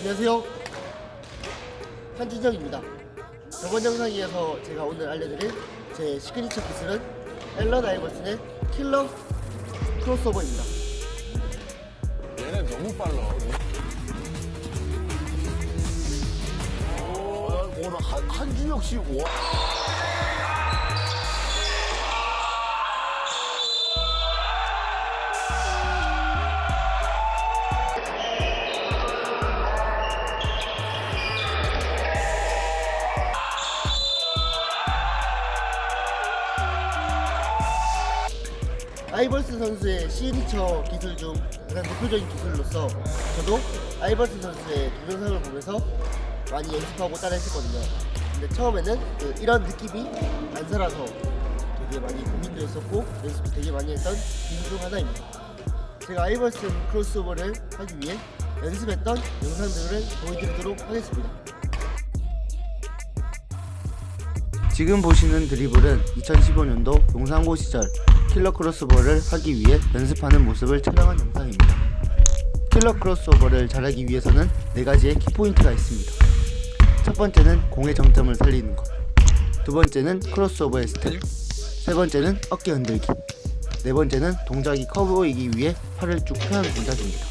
안녕하세요. 한준혁입니다. 저번 영상에서 제가 오늘 알려드릴 제 시그니처 기술은 앨런 아이버슨의 killer crossover입니다. 얘네 너무 빨라 어, 오나 한준혁 씨 와. 아이버슨 선수의 시그니처 기술 중 가장 대표적인 기술로서 저도 아이버슨 선수의 동영상을 보면서 많이 연습하고 따라했었거든요. 근데 처음에는 그 이런 느낌이 안 살아서 되게 많이 고민도 했었고 연습도 되게 많이 했던 기술 중 하나입니다. 제가 아이버슨 crossover를 하기 위해 연습했던 영상들을 보여드리도록 하겠습니다. 지금 보시는 드리블은 2015년도 용산고 시절 killer crossover를 하기 위해 연습하는 모습을 촬영한 영상입니다. killer crossover를 잘하기 위해서는 4가지의 키포인트가 있습니다. 첫 번째는 공의 정점을 살리는 것, 두 번째는 crossover의 스텝, 세 번째는 어깨 흔들기, 네 번째는 동작이 커 보이기 위해 팔을 쭉 펴는 동작입니다.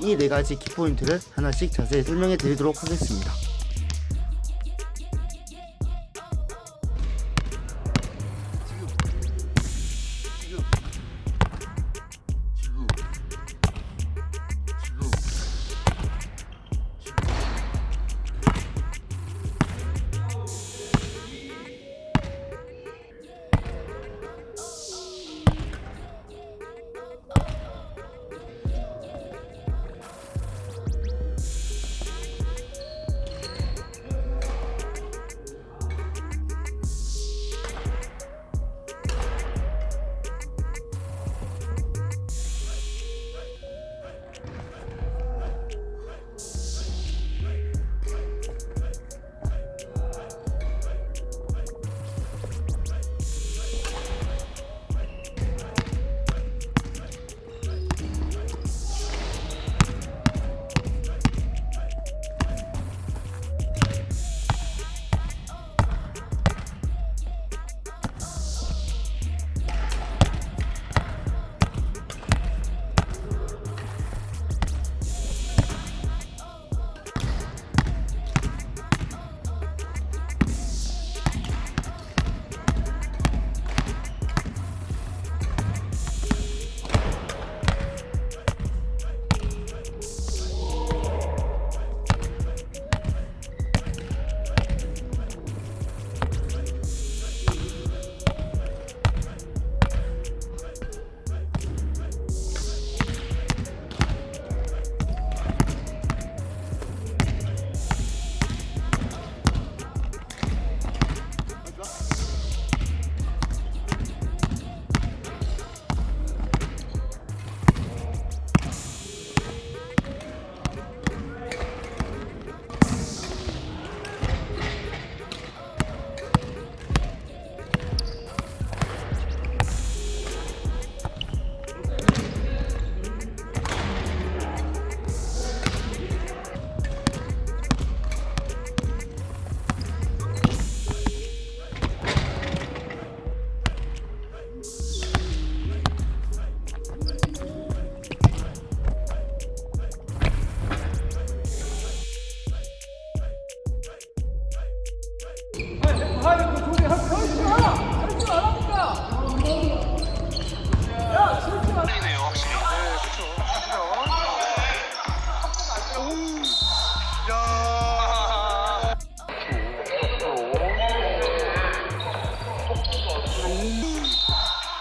이 네 가지 키포인트를 하나씩 자세히 설명해 드리도록 하겠습니다.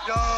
go!